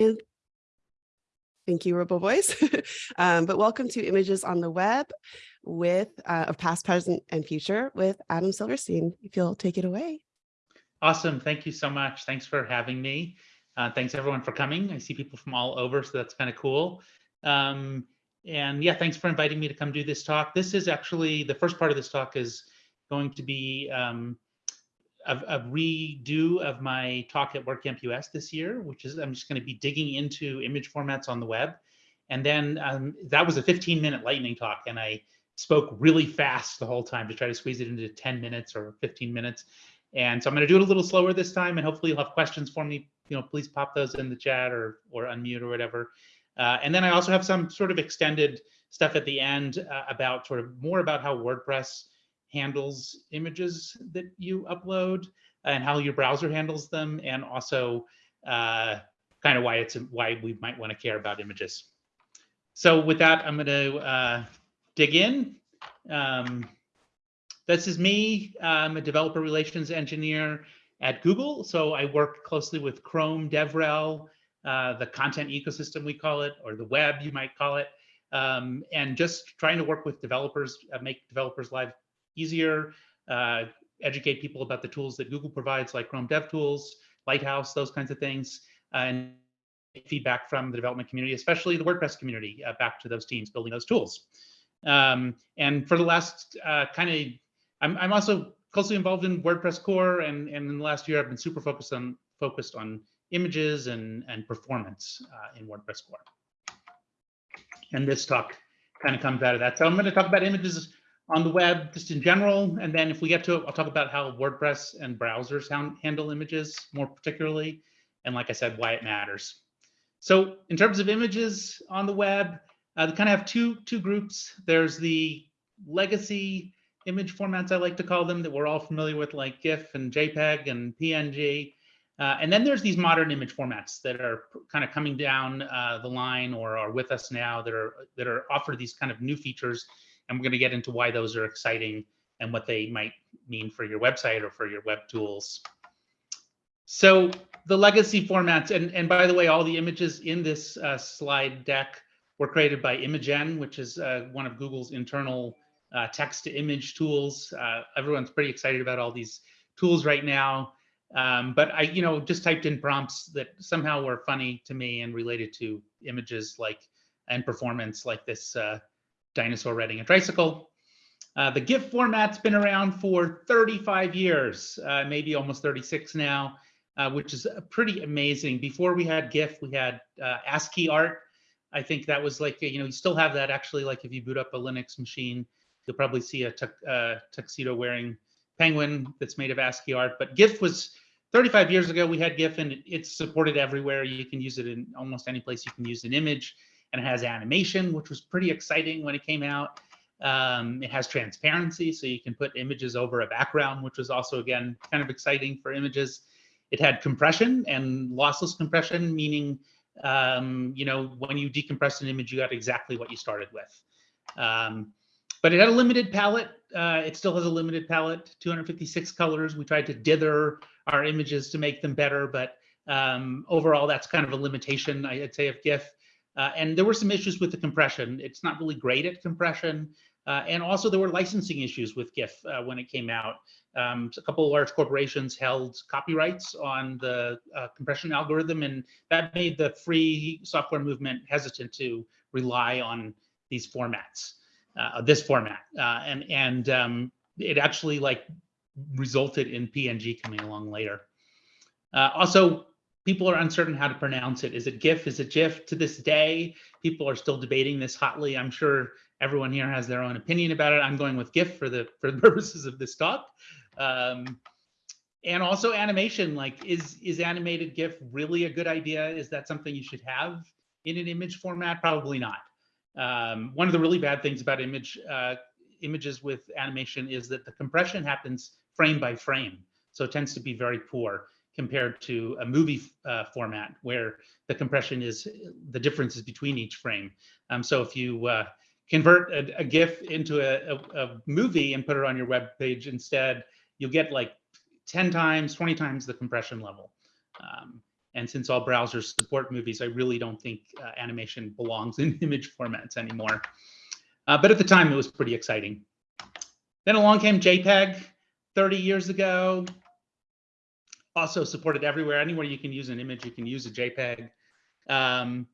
And thank you, Robo Voice. um, but welcome to Images on the Web with uh, of past, present, and future with Adam Silverstein. If you'll take it away. Awesome. Thank you so much. Thanks for having me. Uh, thanks everyone for coming. I see people from all over, so that's kind of cool. Um, and yeah, thanks for inviting me to come do this talk. This is actually the first part of this talk is going to be um, a, a, redo of my talk at WordCamp US this year, which is I'm just going to be digging into image formats on the web. And then um, that was a 15 minute lightning talk, and I spoke really fast the whole time to try to squeeze it into 10 minutes or 15 minutes. And so I'm going to do it a little slower this time, and hopefully you'll have questions for me. You know, please pop those in the chat or or unmute or whatever. Uh, and then I also have some sort of extended stuff at the end uh, about sort of more about how WordPress handles images that you upload and how your browser handles them, and also uh, kind of why it's why we might want to care about images. So with that, I'm going to uh, dig in. Um, this is me. I'm a developer relations engineer at Google. So I work closely with Chrome DevRel, uh, the content ecosystem we call it, or the web you might call it, um, and just trying to work with developers, uh, make developers' life easier, uh, educate people about the tools that Google provides, like Chrome DevTools, Lighthouse, those kinds of things, and feedback from the development community, especially the WordPress community, uh, back to those teams building those tools. Um, and for the last uh, kind of, I'm, I'm also closely involved in WordPress core, and, and in the last year, I've been super focused on focused on images and, and performance uh, in WordPress core. And this talk kind of comes out of that. So I'm going to talk about images on the web just in general. And then if we get to it, I'll talk about how WordPress and browsers handle images more particularly. And like I said, why it matters. So in terms of images on the web, uh, they kind of have two, two groups. There's the legacy image formats, I like to call them, that we're all familiar with, like GIF and JPEG and PNG. Uh, and then there's these modern image formats that are kind of coming down uh, the line or are with us now that are that are offer these kind of new features and we're going to get into why those are exciting and what they might mean for your website or for your web tools. So the legacy formats, and, and by the way, all the images in this uh, slide deck were created by Imagen, which is uh, one of Google's internal uh, text to image tools. Uh, everyone's pretty excited about all these tools right now. Um, but I, you know, just typed in prompts that somehow were funny to me and related to images like and performance like this uh, dinosaur riding a tricycle. Uh, the GIF format's been around for 35 years, uh, maybe almost 36 now, uh, which is pretty amazing. Before we had GIF, we had uh, ASCII art. I think that was like, you know, you still have that actually, like if you boot up a Linux machine, you'll probably see a uh, tuxedo wearing penguin that's made of ASCII art. But GIF was 35 years ago, we had GIF and it's supported everywhere. You can use it in almost any place you can use an image and it has animation, which was pretty exciting when it came out. Um, it has transparency, so you can put images over a background, which was also, again, kind of exciting for images. It had compression and lossless compression, meaning, um, you know, when you decompress an image, you got exactly what you started with. Um, but it had a limited palette. Uh, it still has a limited palette, 256 colors. We tried to dither our images to make them better, but um, overall, that's kind of a limitation, I'd say, of GIF. Uh, and there were some issues with the compression. It's not really great at compression. Uh, and also there were licensing issues with GIF uh, when it came out. Um, a couple of large corporations held copyrights on the uh, compression algorithm, and that made the free software movement hesitant to rely on these formats, uh, this format. Uh, and and um, it actually like resulted in PNG coming along later. also, people are uncertain how to pronounce it. Is it GIF? Is it GIF? To this day, people are still debating this hotly. I'm sure everyone here has their own opinion about it. I'm going with GIF for the for the purposes of this talk. Um, and also animation, like is is animated GIF really a good idea? Is that something you should have in an image format? Probably not. Um, one of the really bad things about image uh, images with animation is that the compression happens frame by frame, so it tends to be very poor compared to a movie uh, format where the compression is the differences between each frame. Um, so if you uh, convert a, a, GIF into a, a, a, movie and put it on your web page instead, you'll get like 10 times, 20 times the compression level. Um, And since all browsers support movies, I really don't think uh, animation belongs in image formats anymore. Uh, but at the time, it was pretty exciting. Then along came JPEG 30 years ago. Also supported everywhere. Anywhere you can use an image, you can use a JPEG. Um,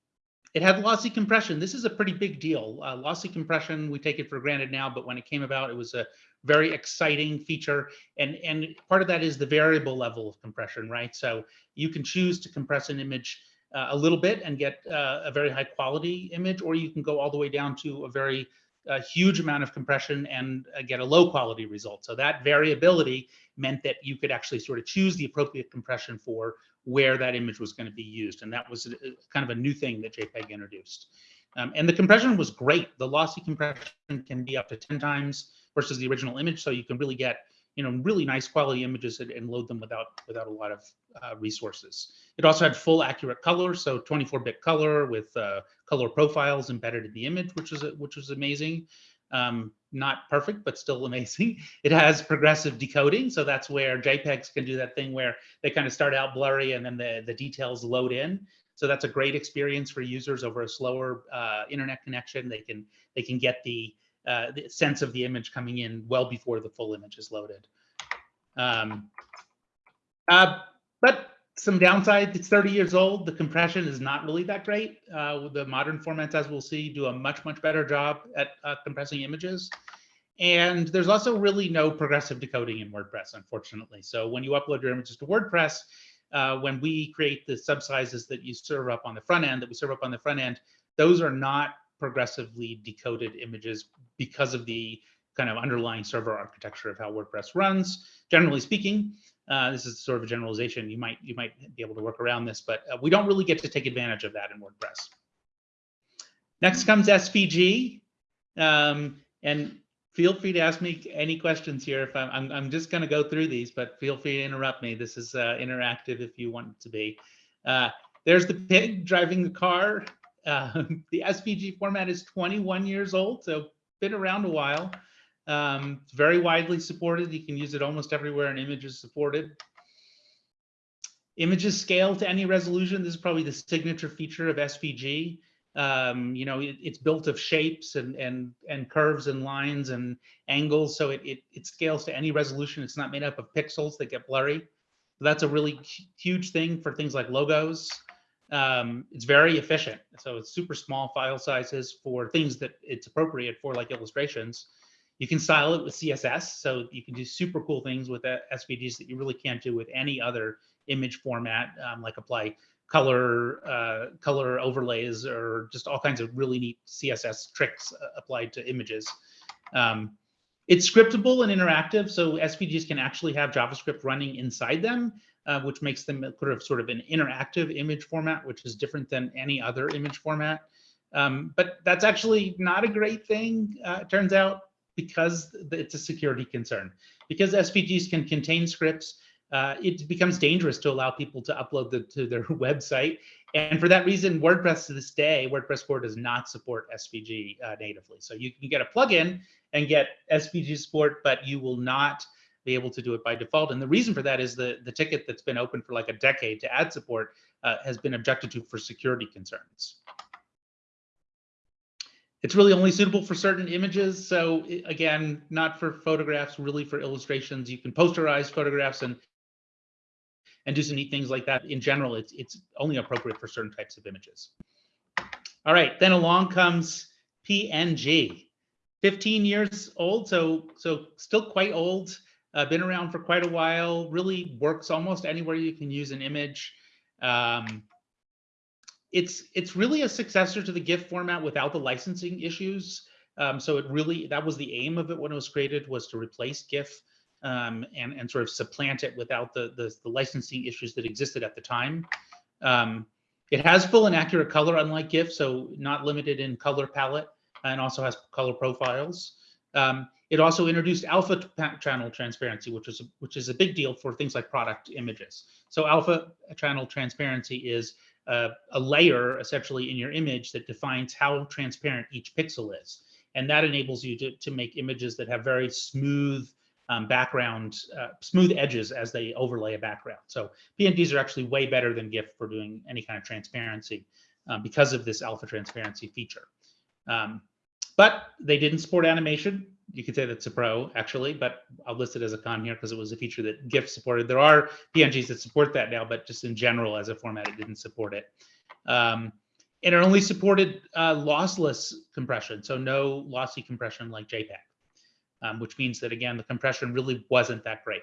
it had lossy compression. This is a pretty big deal. Uh, lossy compression, we take it for granted now, but when it came about, it was a very exciting feature. And, and part of that is the variable level of compression, right? So you can choose to compress an image uh, a little bit and get uh, a very high quality image, or you can go all the way down to a very a huge amount of compression and uh, get a low quality result. So that variability meant that you could actually sort of choose the appropriate compression for where that image was going to be used. And that was a, kind of a new thing that JPEG introduced. Um, and the compression was great. The lossy compression can be up to 10 times versus the original image. So you can really get you know really nice quality images and, and load them without without a lot of uh, resources. It also had full accurate color, so 24-bit color with uh, color profiles embedded in the image, which is which was amazing. Um, not perfect, but still amazing. It has progressive decoding, so that's where JPEGs can do that thing where they kind of start out blurry and then the the details load in. So that's a great experience for users over a slower uh, internet connection. They can they can get the uh, the sense of the image coming in well before the full image is loaded. Um, uh, but some downside, it's 30 years old. The compression is not really that great. Uh, the modern formats, as we'll see, do a much, much better job at uh, compressing images. And there's also really no progressive decoding in WordPress, unfortunately. So when you upload your images to WordPress, uh, when we create the subsizes that you serve up on the front end, that we serve up on the front end, those are not progressively decoded images because of the kind of underlying server architecture of how WordPress runs. Generally speaking, uh, this is sort of a generalization. You might you might be able to work around this, but uh, we don't really get to take advantage of that in WordPress. Next comes SVG, um, and feel free to ask me any questions here. If I'm I'm, I'm just going to go through these, but feel free to interrupt me. This is uh, interactive if you want it to be. Uh, there's the pig driving the car. Um, the SVG format is 21 years old, so been around a while. Um, very widely supported. You can use it almost everywhere an image is supported. Images scale to any resolution. This is probably the signature feature of SVG. Um, you know, it, it's built of shapes and and and curves and lines and angles, so it, it it scales to any resolution. It's not made up of pixels that get blurry. That's a really huge thing for things like logos. Um, it's very efficient. So it's super small file sizes for things that it's appropriate for, like illustrations. You can style it with CSS, so you can do super cool things with SVGs that you really can't do with any other image format, um, like apply color uh, color overlays or just all kinds of really neat CSS tricks uh, applied to images. Um, it's scriptable and interactive, so SVGs can actually have JavaScript running inside them, uh, which makes them sort of sort of an interactive image format, which is different than any other image format. Um, but that's actually not a great thing, uh, it turns out, because it's a security concern. Because SVGs can contain scripts, uh, it becomes dangerous to allow people to upload them to their website. And for that reason, WordPress to this day, WordPress core does not support SVG uh, natively. So you can get a plugin and get SVG support, but you will not be able to do it by default. And the reason for that is the, the ticket that's been open for like a decade to add support uh, has been objected to for security concerns. It's really only suitable for certain images. So again, not for photographs, really for illustrations. You can posterize photographs and and do some neat things like that. In general, it's it's only appropriate for certain types of images. All right, then along comes PNG. 15 years old, so so still quite old uh, been around for quite a while, really works almost anywhere you can use an image. Um, it's it's really a successor to the GIF format without the licensing issues. Um, so it really that was the aim of it when it was created was to replace GIF um, and and sort of supplant it without the, the, the licensing issues that existed at the time. Um, it has full and accurate color, unlike GIF, so not limited in color palette, and also has color profiles. Um, it also introduced alpha channel transparency, which is a, which is a big deal for things like product images. So alpha channel transparency is a, a layer essentially in your image that defines how transparent each pixel is, and that enables you to to make images that have very smooth um, background, uh, smooth edges as they overlay a background. So PNGs are actually way better than GIF for doing any kind of transparency um, because of this alpha transparency feature. Um, but they didn't support animation. You could say that's a pro actually, but I'll list it as a con here because it was a feature that GIF supported. There are PNGs that support that now, but just in general as a format, it didn't support it. Um, and it only supported uh, lossless compression, so no lossy compression like JPEG, um, which means that again, the compression really wasn't that great.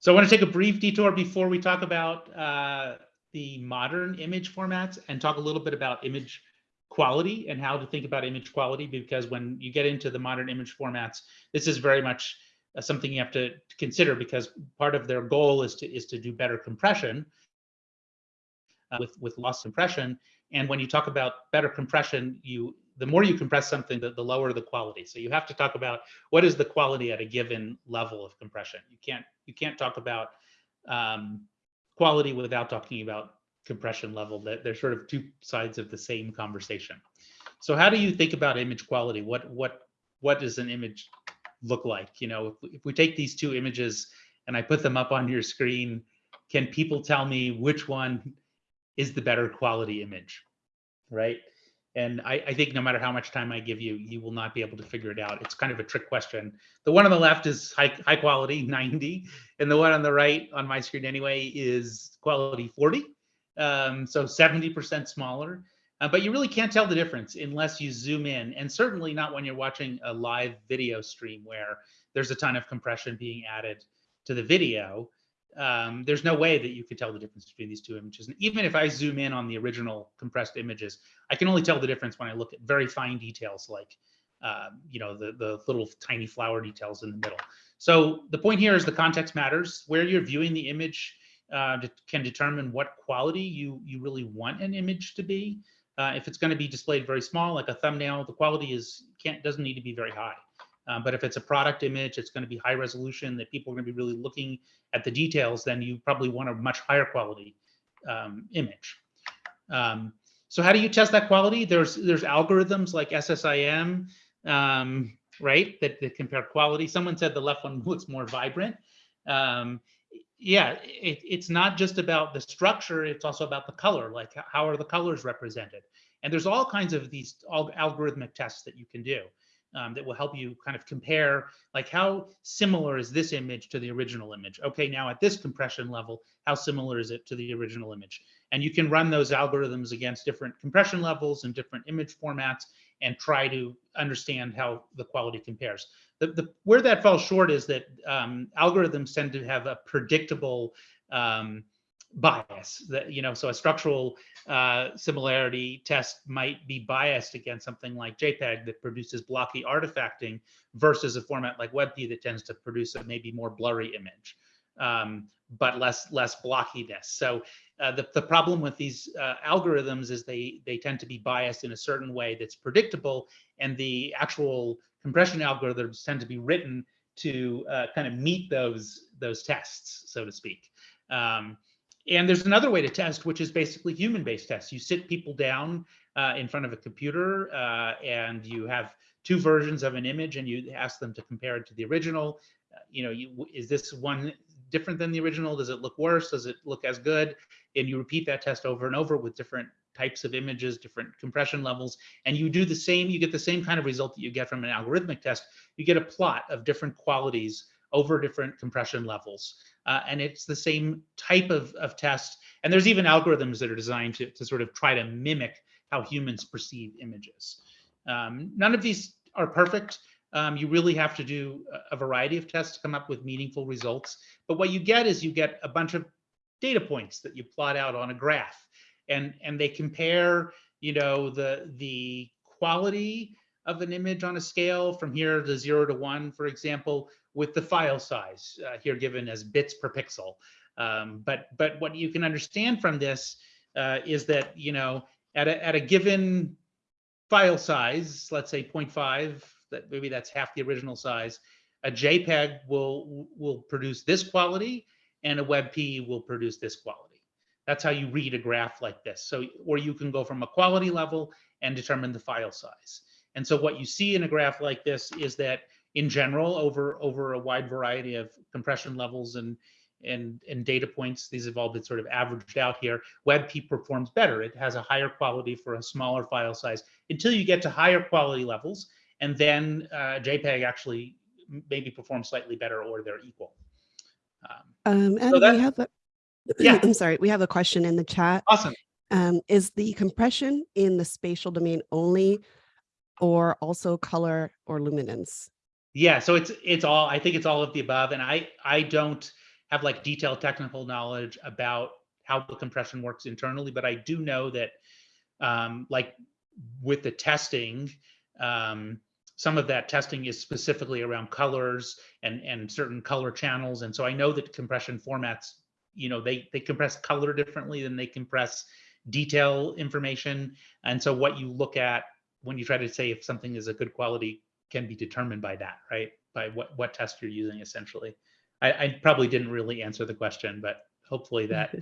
So I want to take a brief detour before we talk about uh, the modern image formats and talk a little bit about image quality and how to think about image quality because when you get into the modern image formats, this is very much uh, something you have to, consider because part of their goal is to is to do better compression uh, with with loss compression. And when you talk about better compression, you the more you compress something, the, the lower the quality. So you have to talk about what is the quality at a given level of compression. You can't you can't talk about um, quality without talking about compression level. That they're sort of two sides of the same conversation. So how do you think about image quality? What what what does an image look like? You know, if, if we take these two images and I put them up on your screen, can people tell me which one is the better quality image, right? And I, I, think no matter how much time I give you, you will not be able to figure it out. It's kind of a trick question. The one on the left is high, high quality, 90, and the one on the right on my screen anyway is quality 40. Um, so 70% smaller. Uh, but you really can't tell the difference unless you zoom in, and certainly not when you're watching a live video stream where there's a ton of compression being added to the video um, there's no way that you could tell the difference between these two images. And even if I zoom in on the original compressed images, I can only tell the difference when I look at very fine details like, uh, you know, the, the little tiny flower details in the middle. So the point here is the context matters. Where you're viewing the image uh, can determine what quality you, you really want an image to be. Uh, if it's going to be displayed very small, like a thumbnail, the quality is can't doesn't need to be very high. Um, but if it's a product image, it's going to be high resolution that people are going to be really looking at the details, then you probably want a much higher quality um, image. Um, so how do you test that quality? There's there's algorithms like SSIM, um, right, that, that compare quality. Someone said the left one looks more vibrant. Um, yeah, it, it's not just about the structure, it's also about the color, like how are the colors represented? And there's all kinds of these algorithmic tests that you can do um, that will help you kind of compare like how similar is this image to the original image? Okay now at this compression level how similar is it to the original image? And you can run those algorithms against different compression levels and different image formats and try to understand how the quality compares the, the where that falls short is that um, algorithms tend to have a predictable um, bias that you know so a structural uh, similarity test might be biased against something like jpeg that produces blocky artifacting versus a format like webp that tends to produce a maybe more blurry image um, but less less blockiness. So uh, the, the problem with these uh, algorithms is they they tend to be biased in a certain way that's predictable and the actual compression algorithms tend to be written to uh, kind of meet those those tests so to speak um, and there's another way to test, which is basically human-based tests. You sit people down uh, in front of a computer uh, and you have two versions of an image and you ask them to compare it to the original. Uh, you know, you, is this one different than the original? Does it look worse? Does it look as good? And you repeat that test over and over with different types of images, different compression levels, and you do the same, you get the same kind of result that you get from an algorithmic test. You get a plot of different qualities over different compression levels. Uh, and it's the same type of, of test. And there's even algorithms that are designed to, to sort of try to mimic how humans perceive images. Um, none of these are perfect. Um, you really have to do a variety of tests to come up with meaningful results. But what you get is you get a bunch of data points that you plot out on a graph and, and they compare, you know, the, the quality of an image on a scale from here to zero to one, for example, with the file size uh, here given as bits per pixel. Um, but but what you can understand from this uh, is that you know at a at a given file size, let's say 0.5, that maybe that's half the original size, a JPEG will will produce this quality, and a WebP will produce this quality. That's how you read a graph like this. So or you can go from a quality level and determine the file size. And so what you see in a graph like this is that in general, over over a wide variety of compression levels and and and data points, these have all been sort of averaged out here. WebP performs better. It has a higher quality for a smaller file size until you get to higher quality levels, and then uh, JPEG actually maybe performs slightly better or they're equal. Um, Um, and that- we have a, Yeah. I'm sorry, we have a question in the chat. awesome. Um, is the compression in the spatial domain only or also color or luminance? Yeah, so it's it's all I think it's all of the above, and I I don't have like detailed technical knowledge about how the compression works internally, but I do know that um, like with the testing, um, some of that testing is specifically around colors and and certain color channels, and so I know that compression formats, you know, they they compress color differently than they compress detail information, and so what you look at when you try to say if something is a good quality can be determined by that, right? By what what test you're using essentially. I, I probably didn't really answer the question, but hopefully that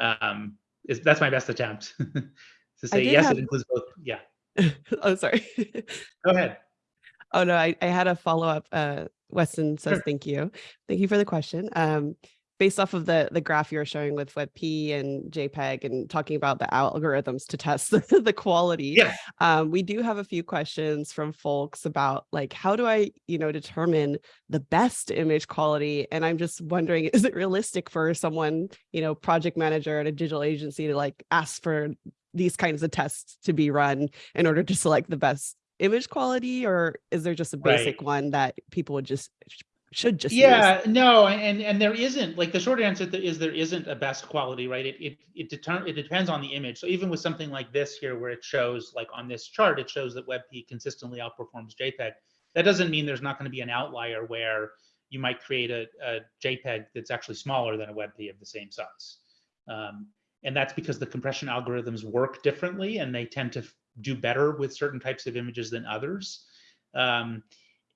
um, is that's my best attempt to say yes. have- It includes both. Yeah, oh, sorry. go ahead. Oh no, I, I had a follow up. Uh, Weston says Sure. thank you, thank you for the question. Um, based off of the the graph you're showing with WebP and JPEG and talking about the algorithms to test the, the quality, Yeah, um, we do have a few questions from folks about like how do I, you know, determine the best image quality? And I'm just wondering, is it realistic for someone, you know, project manager at a digital agency to like ask for these kinds of tests to be run in order to select the best image quality, or is there just a basic Right. one that people would just should just use? yeah, no, and and there isn't like the short answer is there isn't a best quality, right? It it it, deter- it depends on the image. So even with something like this here, where it shows like on this chart, it shows that WebP consistently outperforms JPEG. That doesn't mean there's not going to be an outlier where you might create a, a JPEG that's actually smaller than a WebP of the same size. Um, and that's because the compression algorithms work differently and they tend to do better with certain types of images than others. Um,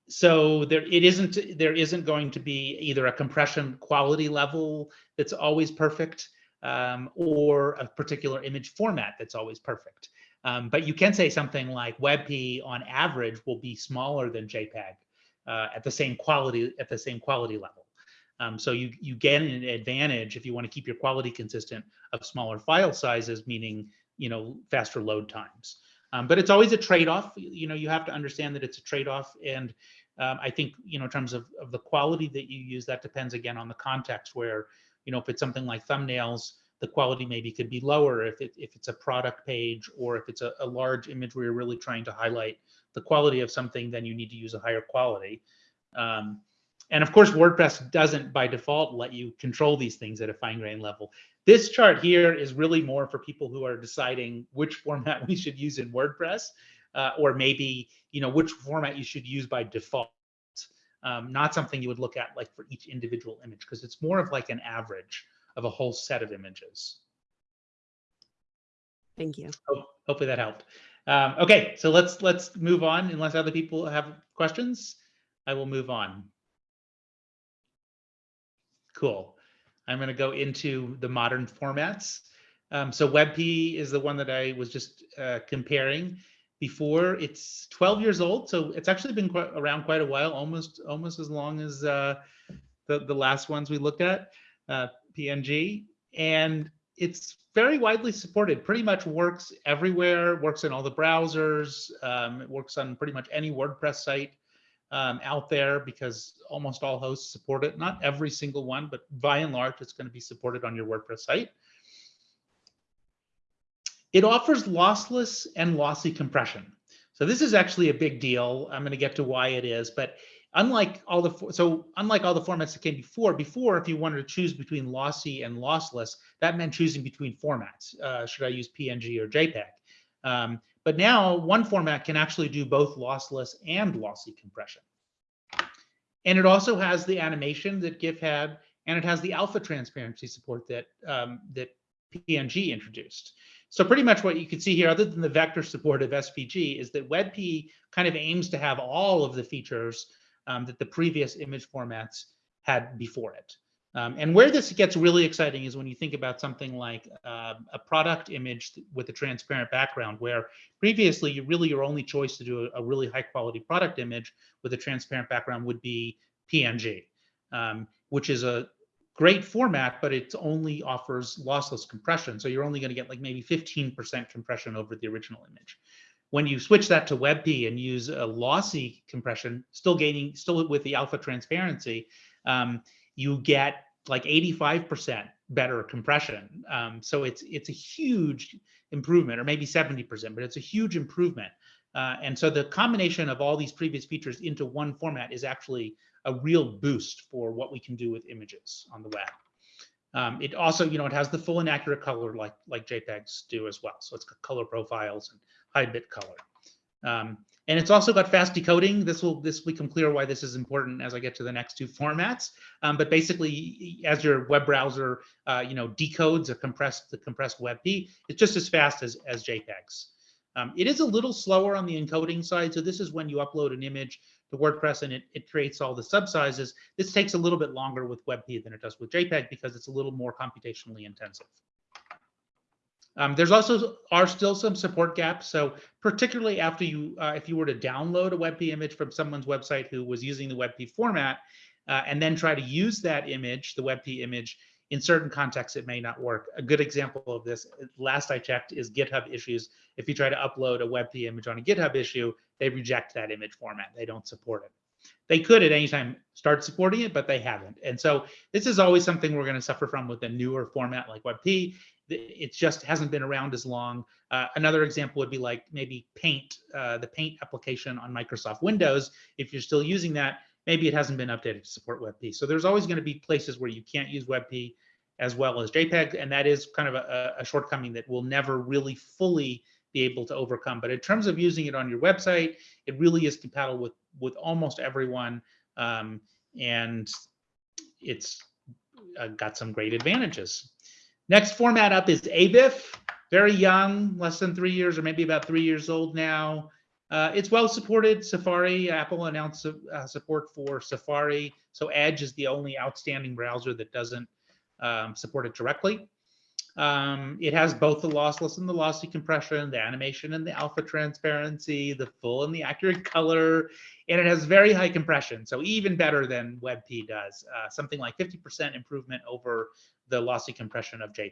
so there it isn't there isn't going to be either a compression quality level that's always perfect um, or a particular image format that's always perfect. Um, but you can say something like WebP on average will be smaller than JPEG uh, at the same quality at the same quality level. Um, so you you get an advantage if you want to keep your quality consistent of smaller file sizes, meaning you know faster load times. Um, but it's always a trade-off. You know you have to understand that it's a trade-off, and um, I think you know in terms of of the quality that you use, that depends again on the context. Where you know if it's something like thumbnails, the quality maybe could be lower if it if it's a product page or if it's a, a large image where you're really trying to highlight the quality of something, then you need to use a higher quality. Um, and of course, WordPress doesn't by default let you control these things at a fine grain level. This chart here is really more for people who are deciding which format we should use in WordPress, uh, or maybe you know which format you should use by default. Um, not something you would look at like for each individual image because it's more of like an average of a whole set of images. Thank you. Hope, hopefully that helped. Um, okay, so let's let's move on. Unless other people have questions, I will move on. Cool. I'm going to go into the modern formats. Um, so WebP is the one that I was just uh, comparing before. It's 12 years old, so it's actually been quite, around quite a while, almost almost as long as uh, the the last ones we looked at, uh, PNG, and it's very widely supported. Pretty much works everywhere. Works in all the browsers. Um, it works on pretty much any WordPress site um, out there because almost all hosts support it. Not every single one, but by and large, it's going to be supported on your WordPress site. It offers lossless and lossy compression. So this is actually a big deal. I'm going to get to why it is, but unlike all the so unlike all the formats that came before, before if you wanted to choose between lossy and lossless, that meant choosing between formats. Uh, should I use PNG or JPEG? Um, but now one format can actually do both lossless and lossy compression. And it also has the animation that GIF had, and it has the alpha transparency support that um, that PNG introduced. So pretty much what you can see here, other than the vector support of SVG, is that WebP kind of aims to have all of the features um, that the previous image formats had before it. Um, and where this gets really exciting is when you think about something like uh, a product image with a transparent background, where previously you really your only choice to do a, a really high quality product image with a transparent background would be PNG, um, which is a great format, but it only offers lossless compression. So you're only going to get like maybe 15% compression over the original image. When you switch that to WebP and use a lossy compression, still gaining, still with the alpha transparency, um, you get like 85% better compression. Um, so it's it's a huge improvement, or maybe 70%, but it's a huge improvement. Uh, and so the combination of all these previous features into one format is actually a real boost for what we can do with images on the web. Um, it also, you know, it has the full and accurate color like like JPEGs do as well. So it's got color profiles and high bit color. Um, and it's also got fast decoding. This will this will become clear why this is important as I get to the next two formats. Um, but basically, as your web browser, uh, you know, decodes a compressed the compressed WebP, it's just as fast as as JPEGs. Um, it is a little slower on the encoding side. So this is when you upload an image to WordPress and it, it creates all the subsizes. This takes a little bit longer with WebP than it does with JPEG because it's a little more computationally intensive. Um, there's also are still some support gaps. So particularly after you, uh, if you were to download a WebP image from someone's website who was using the WebP format, uh, and then try to use that image, the WebP image, in certain contexts, it may not work. A good example of this, last I checked, is GitHub issues. If you try to upload a WebP image on a GitHub issue, they reject that image format. They don't support it. They could at any time start supporting it, but they haven't. And so this is always something we're going to suffer from with a newer format like WebP it just hasn't been around as long. Uh, another example would be like maybe Paint, uh, the Paint application on Microsoft Windows. If you're still using that, maybe it hasn't been updated to support WebP. So there's always going to be places where you can't use WebP as well as JPEG, and that is kind of a, a shortcoming that we'll never really fully be able to overcome. But in terms of using it on your website, it really is compatible with with almost everyone, um, and it's uh, got some great advantages. Next format up is AVIF, very young, less than three years or maybe about three years old now. Uh, it's well supported. Safari, Apple announced uh, support for Safari. So Edge is the only outstanding browser that doesn't um, support it directly. Um, it has both the lossless and the lossy compression, the animation and the alpha transparency, the full and the accurate color, and it has very high compression. So even better than WebP does, uh, something like 50% improvement over the lossy compression of JPEG.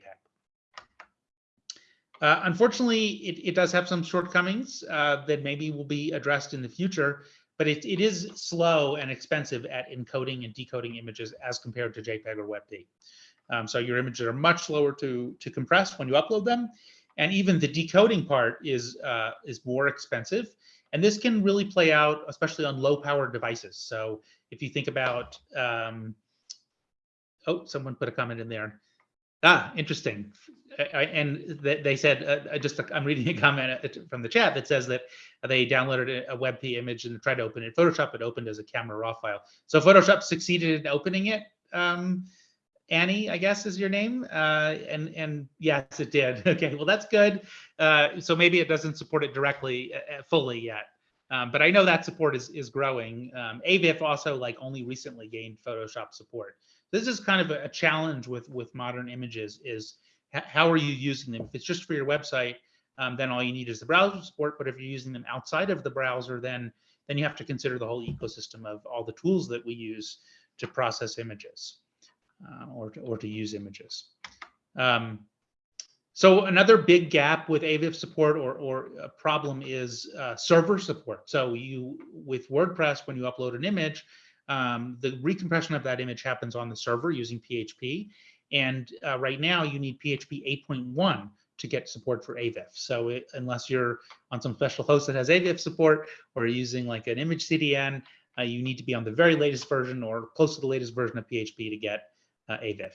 Uh, unfortunately, it, it, does have some shortcomings uh, that maybe will be addressed in the future, but it, it is slow and expensive at encoding and decoding images as compared to JPEG or WebP. Um, so your images are much slower to, to compress when you upload them. And even the decoding part is, uh, is more expensive. And this can really play out, especially on low power devices. So if you think about um, oh, someone put a comment in there. Ah, interesting. I, and they said, uh, just I'm reading a comment uh, from the chat that says that they downloaded a WebP image and tried to open it. Photoshop it opened as a camera raw file. So Photoshop succeeded in opening it. Um, Annie, I guess is your name. Uh, and and yes, it did. Okay, well that's good. Uh, so maybe it doesn't support it directly uh, uh, fully yet. Um, but I know that support is is growing. Um, AVIF also like only recently gained Photoshop support this is kind of a, challenge with with modern images is how are you using them? If it's just for your website, um, then all you need is the browser support. But if you're using them outside of the browser, then then you have to consider the whole ecosystem of all the tools that we use to process images uh, or to, or to use images. Um, so another big gap with AVIF support or, or a problem is uh, server support. So you with WordPress, when you upload an image, um, the recompression of that image happens on the server using PHP. And uh, right now you need PHP 8.1 to get support for AVIF. So it, unless you're on some special host that has AVIF support or using like an image CDN, uh, you need to be on the very latest version or close to the latest version of PHP to get uh, AVIF.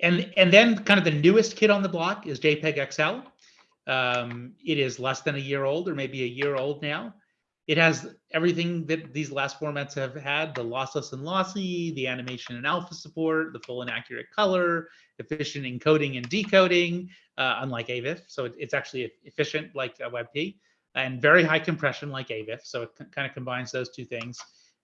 And, and then kind of the newest kid on the block is JPEG XL. Um, it is less than a year old or maybe a year old now. It has everything that these last formats have had, the lossless and lossy, the animation and alpha support, the full and accurate color, efficient encoding and decoding, uh, unlike AVIF. So it, it's actually efficient like WebP and very high compression like AVIF. So it kind of combines those two things.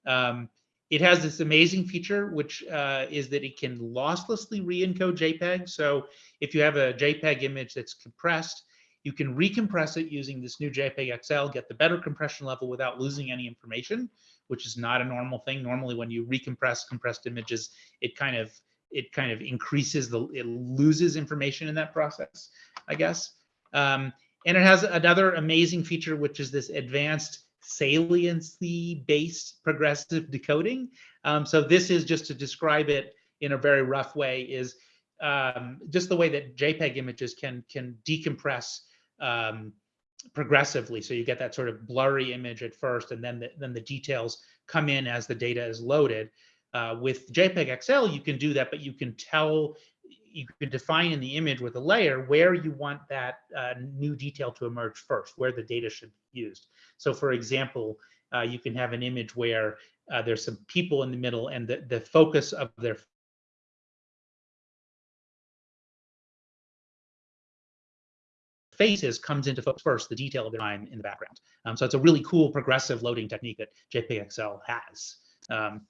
Um, it has this amazing feature, which uh, is that it can losslessly re-encode JPEG. So if you have a JPEG image that's compressed, you can recompress it using this new JPEG XL, get the better compression level without losing any information, which is not a normal thing. Normally, when you recompress compressed images, it kind of it kind of increases the it loses information in that process, I guess. Um, and it has another amazing feature, which is this advanced saliency based progressive decoding. Um, so this is just to describe it in a very rough way is um, just the way that JPEG images can can decompress um, progressively. So you get that sort of blurry image at first, and then the, then the details come in as the data is loaded. Uh, with JPEG XL, you can do that, but you can tell, you can define in the image with a layer where you want that uh, new detail to emerge first, where the data should be used. So for example, uh, you can have an image where uh, there's some people in the middle and the, the focus of their faces comes into focus first, the detail of their time in the background. Um, so it's a really cool progressive loading technique that JPEG has. Um,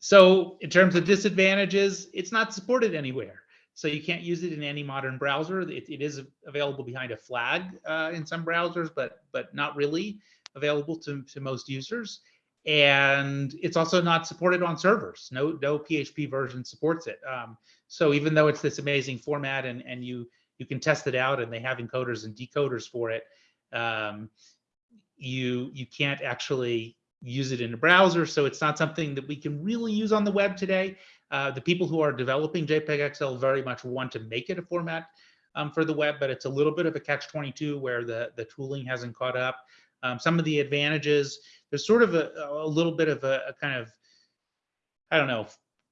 so in terms of disadvantages, it's not supported anywhere. So you can't use it in any modern browser. It, it is available behind a flag uh, in some browsers, but but not really available to, to most users. And it's also not supported on servers. No, no PHP version supports it. Um, so even though it's this amazing format and, and you you can test it out and they have encoders and decoders for it, um, you you can't actually use it in a browser. So it's not something that we can really use on the web today. Uh, the people who are developing JPEG XL very much want to make it a format um, for the web, but it's a little bit of a catch 22 where the, the tooling hasn't caught up. Um, some of the advantages, there's sort of a, a little bit of a, a, kind of, I don't know,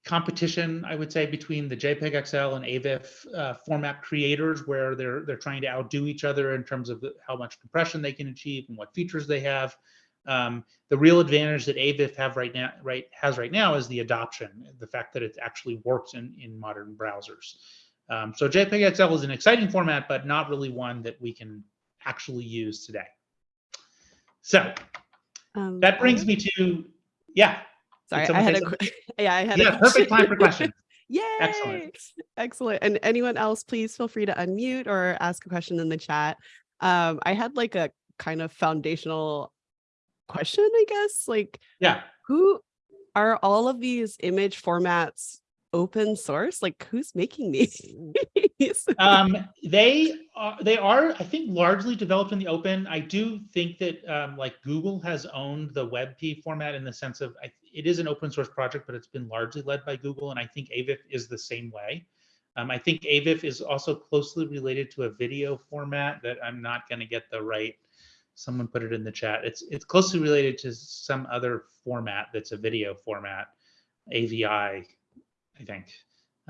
competition, I would say, between the JPEG XL and AVIF uh, format creators, where they're they're trying to outdo each other in terms of how much compression they can achieve and what features they have. Um, the real advantage that AVIF have right now, right, has right now is the adoption, the fact that it actually works in, in modern browsers. Um, so JPEG XL is an exciting format, but not really one that we can actually use today. So um, that brings me to, yeah. Sorry, I had a, yeah, I had yeah, a perfect time for questions. Yay! Excellent. Excellent. And anyone else, please feel free to unmute or ask a question in the chat. Um, I had like a kind of foundational question, I guess. Like, yeah, who are all of these image formats open source? Like, who's making these? um, they are, they are, I think, largely developed in the open. I do think that um, like Google has owned the WebP format in the sense of I, it is an open source project, but it's been largely led by Google, and I think AVIF is the same way. Um, I think AVIF is also closely related to a video format that I'm not going to get the right someone put it in the chat. It's it's closely related to some other format that's a video format. AVI, I think,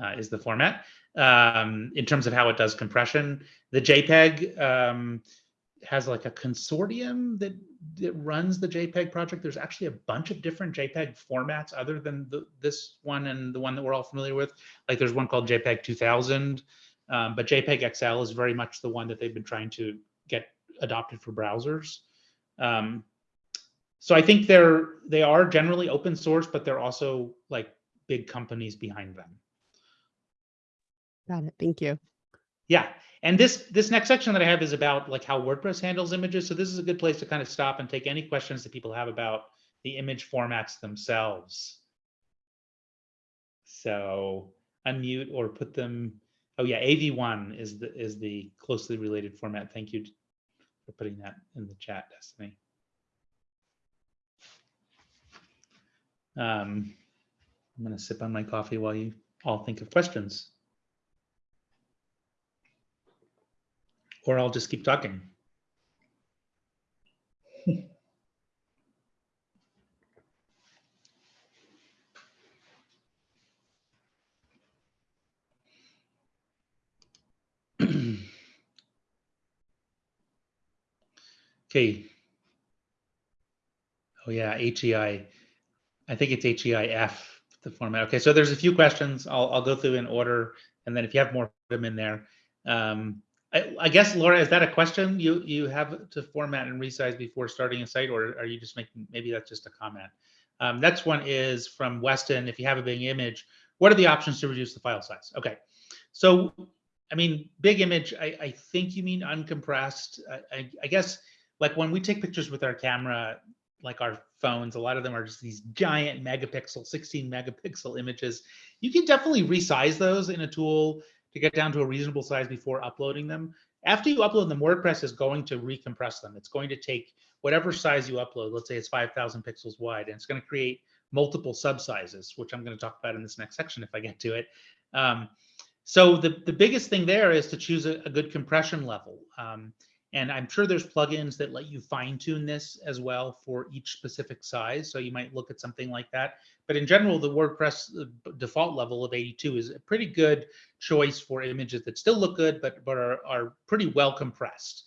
uh, is the format um, in terms of how it does compression. The JPEG um, has like a consortium that that runs the JPEG project. There's actually a bunch of different JPEG formats other than the, this one and the one that we're all familiar with. Like there's one called JPEG 2000, um, but JPEG XL is very much the one that they've been trying to get adopted for browsers. Um, so I think they're they are generally open source, but they're also like big companies behind them. Got it. Thank you. Yeah. And this this next section that I have is about like how WordPress handles images. So this is a good place to kind of stop and take any questions that people have about the image formats themselves. So unmute or put them. Oh yeah, AV1 is the is the closely related format. Thank you for putting that in the chat, Destiny. Um, I'm going to sip on my coffee while you all think of questions. Or I'll just keep talking. Okay. Oh yeah, HEI. I think it's HEIF, the format. Okay, so there's a few questions. I'll, I'll go through in order. And then if you have more, put them in there. Um, I, I, guess, Laura, is that a question you, you have to format and resize before starting a site, or are you just making, maybe that's just a comment? Um, next one is from Weston. If you have a big image, what are the options to reduce the file size? Okay, so I mean, big image. I, I think you mean uncompressed. I, I, I guess like when we take pictures with our camera, like our phones, a lot of them are just these giant megapixel, 16 megapixel images. You can definitely resize those in a tool to get down to a reasonable size before uploading them. After you upload them, WordPress is going to recompress them. It's going to take whatever size you upload, let's say it's 5,000 pixels wide, and it's going to create multiple subsizes, which I'm going to talk about in this next section if I get to it. Um, so the, the biggest thing there is to choose a, a good compression level. Um, and I'm sure there's plugins that let you fine tune this as well for each specific size. So you might look at something like that. But in general, the WordPress uh, default level of 82 is a pretty good choice for images that still look good, but, but are, are pretty well compressed.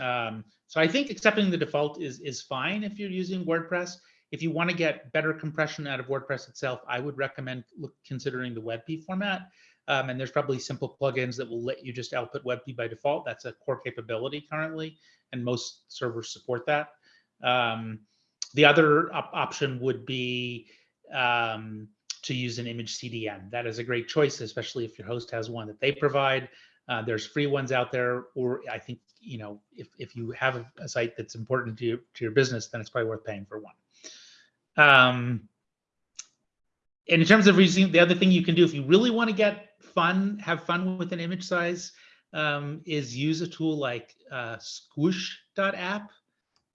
Um, so I think accepting the default is, is fine if you're using WordPress. If you want to get better compression out of WordPress itself, I would recommend look, considering the WebP format. Um, and there's probably simple plugins that will let you just output WebP by default. That's a core capability currently, and most servers support that. Um, the other op option would be um, to use an image CDN. That is a great choice, especially if your host has one that they provide. Uh, there's free ones out there, or I think you know if if you have a, site that's important to you, to your business, then it's probably worth paying for one. Um, and in terms of using the other thing you can do if you really want to get fun, have fun with an image size, um, is use a tool like uh, squoosh.app,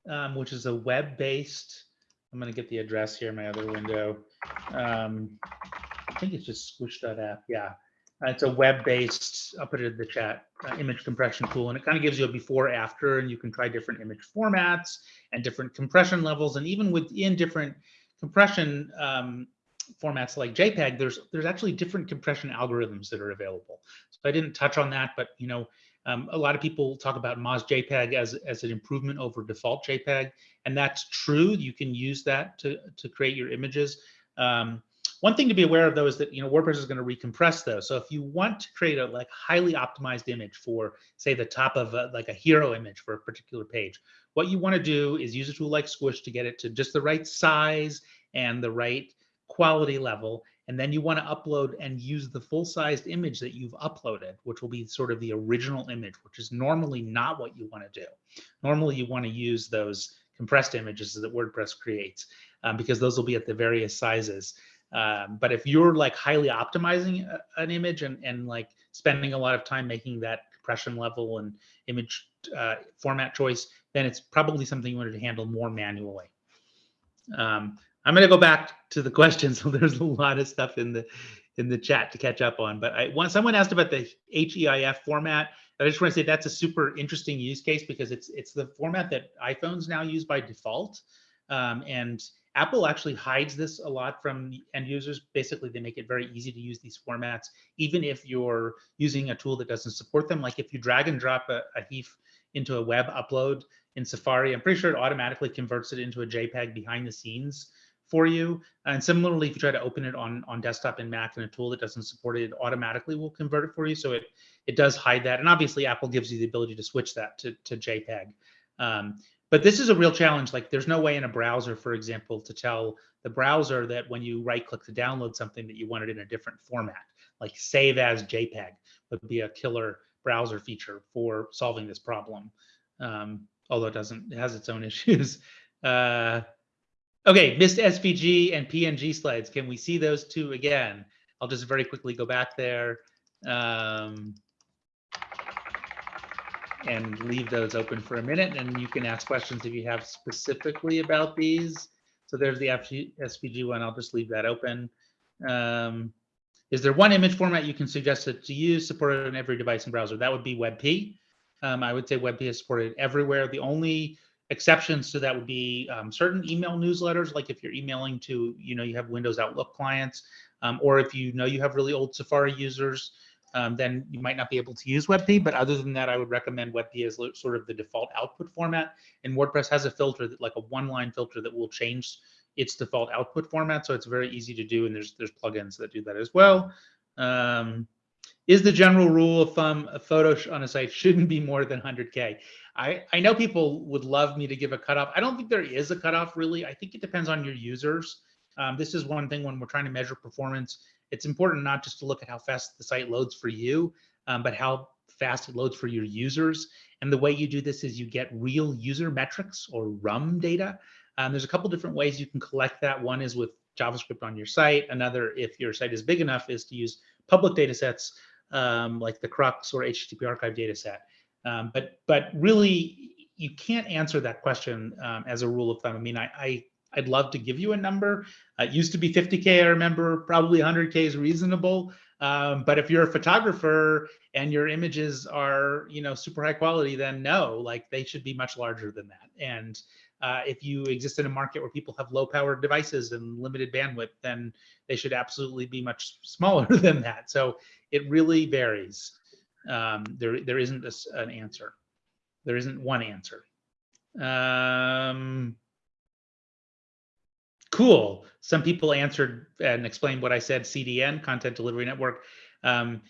um, which is a web-based. I'm going to get the address here in my other window. Um, I think it's just squoosh.app. Yeah. Uh, it's a web-based, I'll put it in the chat, uh, image compression tool, and it kind of gives you a before after, and you can try different image formats and different compression levels, and even within different compression um, formats like JPEG, there's there's actually different compression algorithms that are available. So I didn't touch on that, but you know, um, a lot of people talk about MozJPEG as as an improvement over default JPEG, and that's true. You can use that to to create your images. Um, one thing to be aware of though is that you know WordPress is going to recompress those. So if you want to create a like highly optimized image for say the top of a, like a hero image for a particular page, what you want to do is use a tool like Squoosh to get it to just the right size and the right quality level, and then you want to upload and use the full-sized image that you've uploaded, which will be sort of the original image, which is normally not what you want to do. Normally, you want to use those compressed images that WordPress creates um, because those will be at the various sizes. Um, but if you're like highly optimizing a, an image and, and like spending a lot of time making that compression level and image uh, format choice, then it's probably something you wanted to handle more manually. Um, I'm going to go back to the questions. So there's a lot of stuff in the in the chat to catch up on. But I someone asked about the HEIF format. I just want to say that's a super interesting use case because it's it's the format that iPhones now use by default, um, and Apple actually hides this a lot from end users. Basically, they make it very easy to use these formats, even if you're using a tool that doesn't support them. Like if you drag and drop a, a HEIF into a web upload in Safari, I'm pretty sure it automatically converts it into a JPEG behind the scenes for you. And similarly, if you try to open it on, on desktop and Mac and a tool that doesn't support it, it automatically will convert it for you. So it, it does hide that. And obviously Apple gives you the ability to switch that to, to JPEG. Um, but this is a real challenge. Like there's no way in a browser, for example, to tell the browser that when you right click to download something that you want it in a different format, like save as JPEG would be a killer browser feature for solving this problem. Um, although it doesn't, it has its own issues. Uh, Okay, missed SVG and PNG slides. Can we see those two again? I'll just very quickly go back there um, and leave those open for a minute. And you can ask questions if you have specifically about these. So there's the SVG one. I'll just leave that open. Um, is there one image format you can suggest that to use supported on every device and browser? That would be WebP. Um, I would say WebP is supported everywhere. The only exceptions to that would be um, certain email newsletters, like if you're emailing to, you know, you have Windows Outlook clients, um, or if you know you have really old Safari users, um, then you might not be able to use WebP. But other than that, I would recommend WebP as sort of the default output format. And WordPress has a filter that, like a one-line filter, that will change its default output format. So it's very easy to do, and there's there's plugins that do that as well. Um, is the general rule of thumb a photo on a site shouldn't be more than 100K. I, I know people would love me to give a cutoff. I don't think there is a cutoff really. I think it depends on your users. Um, this is one thing when we're trying to measure performance. It's important not just to look at how fast the site loads for you, um, but how fast it loads for your users. And the way you do this is you get real user metrics or RUM data. Um, there's a couple different ways you can collect that. One is with JavaScript on your site. Another, if your site is big enough, is to use public data sets um, like the CrUX or HTTP archive data set. Um, but but really, you can't answer that question um, as a rule of thumb. I mean, I, I I'd love to give you a number. Uh, it used to be 50k. I remember probably 100k is reasonable. Um, but if you're a photographer and your images are you know super high quality, then no, like they should be much larger than that. And uh, if you exist in a market where people have low powered devices and limited bandwidth, then they should absolutely be much smaller than that. So it really varies. Um, there, there isn't an answer. There isn't one answer. Um, cool. Some people answered and explained what I said, CDN, Content Delivery Network. Um,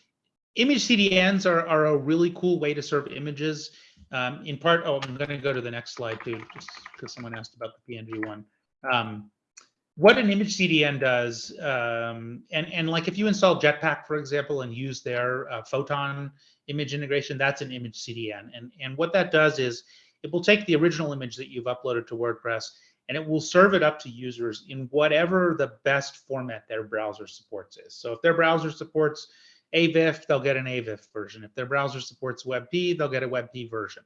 image CDNs are, are a really cool way to serve images. Um, in part, oh, I'm going to go to the next slide too, just because someone asked about the PNG one. Um, what an image CDN does, um, and, and like if you install Jetpack, for example, and use their uh, Photon image integration, that's an image CDN. And, and what that does is it will take the original image that you've uploaded to WordPress and it will serve it up to users in whatever the best format their browser supports is. So if their browser supports AVIF, they'll get an AVIF version. If their browser supports WebP, they'll get a WebP version.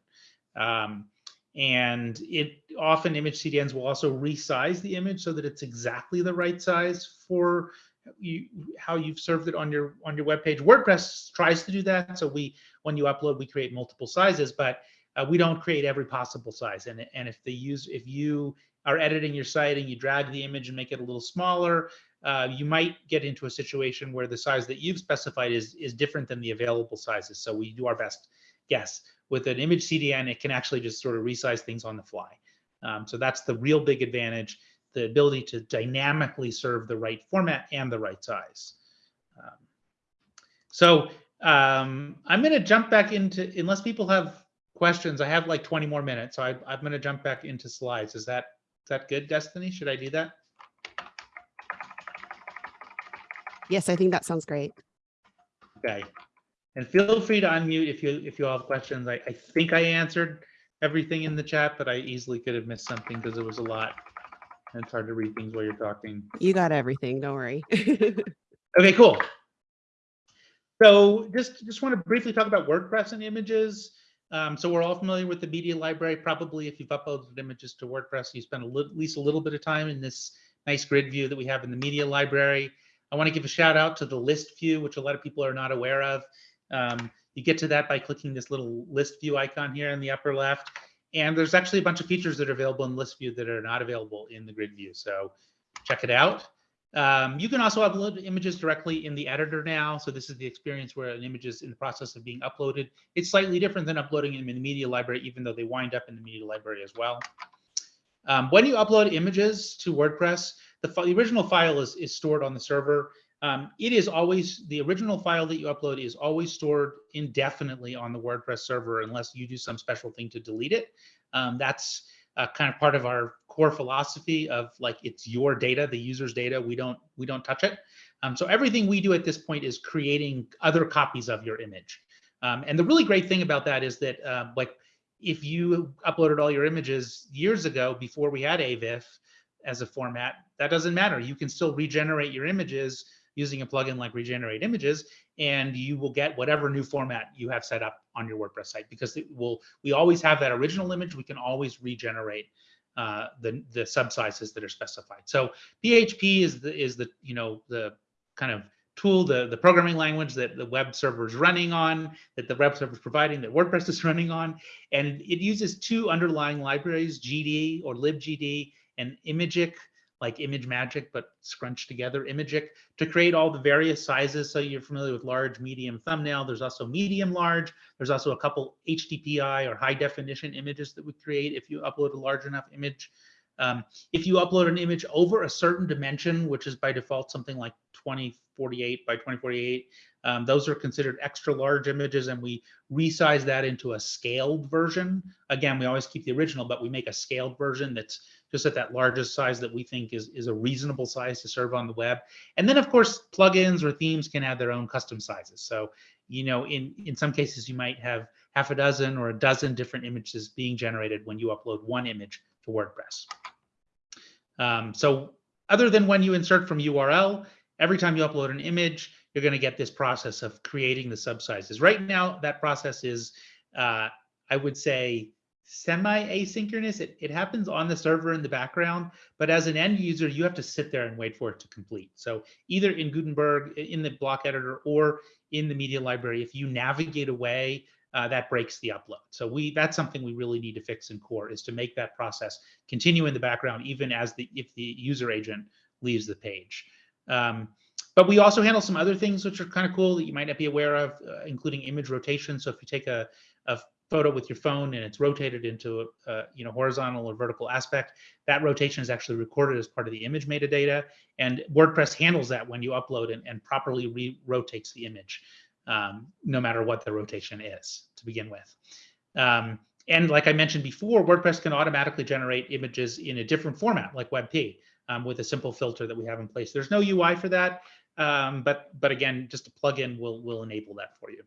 Um, and it often image CDNs will also resize the image so that it's exactly the right size for you how you've served it on your on your web page. WordPress tries to do that. So we when you upload, we create multiple sizes, but uh, we don't create every possible size. And and if the use if you are editing your site and you drag the image and make it a little smaller, uh, you might get into a situation where the size that you've specified is is different than the available sizes. So we do our best guess with an image CDN, it can actually just sort of resize things on the fly. Um, so that's the real big advantage, the ability to dynamically serve the right format and the right size. Um, so um, I'm going to jump back into, unless people have questions, I have like 20 more minutes, so I, I'm going to jump back into slides. Is that is that good, Destiny? Should I do that? Yes, I think that sounds great. Okay. And feel free to unmute if you if you all have questions. I, I think I answered everything in the chat, but I easily could have missed something because there was a lot. And it's hard to read things while you're talking. You got everything. Don't worry. okay, cool. So just just want to briefly talk about WordPress and images. Um, so we're all familiar with the media library. Probably if you've uploaded images to WordPress, you spend at least a little bit of time in this nice grid view that we have in the media library. I want to give a shout out to the list view, which a lot of people are not aware of. Um, you get to that by clicking this little list view icon here in the upper left. And there's actually a bunch of features that are available in list view that are not available in the grid view. So check it out. Um, you can also upload images directly in the editor now. So this is the experience where an image is in the process of being uploaded. It's slightly different than uploading them in the media library, even though they wind up in the media library as well. Um, when you upload images to WordPress, the, the original file is, is stored on the server. Um, it is always the original file that you upload is always stored indefinitely on the WordPress server unless you do some special thing to delete it. Um, that's uh, kind of part of our core philosophy of like it's your data, the user's data. We don't we don't touch it. Um, so everything we do at this point is creating other copies of your image. Um, and the really great thing about that is that uh, like if you uploaded all your images years ago before we had AVIF as a format, that doesn't matter. You can still regenerate your images using a plugin like Regenerate Images, and you will get whatever new format you have set up on your WordPress site because it will. We always have that original image. We can always regenerate uh, the the subsizes that are specified. So PHP is the is the you know the kind of tool, the, the programming language that the web server is running on, that the web server is providing, that WordPress is running on. And it uses two underlying libraries, GD or libgd and Imagick like ImageMagick, but scrunched together Imagick, to create all the various sizes. So you're familiar with large, medium, thumbnail. There's also medium, large. There's also a couple HDPI or high definition images that we create if you upload a large enough image. Um, if you upload an image over a certain dimension, which is by default something like 2048 by 2048, um, those are considered extra large images and we resize that into a scaled version. Again, we always keep the original, but we make a scaled version that's just at that largest size that we think is, is a reasonable size to serve on the web. And then of course, plugins or themes can add their own custom sizes. So, you know, in, in some cases you might have half a dozen or a dozen different images being generated when you upload one image to WordPress. Um, so other than when you insert from URL, every time you upload an image, you're going to get this process of creating the subsizes. Right now, that process is, uh, I would say, semi-asynchronous. It, it happens on the server in the background, but as an end user, you have to sit there and wait for it to complete. So either in Gutenberg, in the block editor, or in the media library, if you navigate away, uh, that breaks the upload. So we that's something we really need to fix in core is to make that process continue in the background even as the if the user agent leaves the page. Um, but we also handle some other things which are kind of cool that you might not be aware of, uh, including image rotation. So if you take a, a photo with your phone and it's rotated into a, a, you know horizontal or vertical aspect, that rotation is actually recorded as part of the image metadata. And WordPress handles that when you upload and, and properly re-rotates the image, um, no matter what the rotation is to begin with. Um, and like I mentioned before, WordPress can automatically generate images in a different format like WebP um, with a simple filter that we have in place. There's no UI for that. Um, but but again, just a plugin will will enable that for you.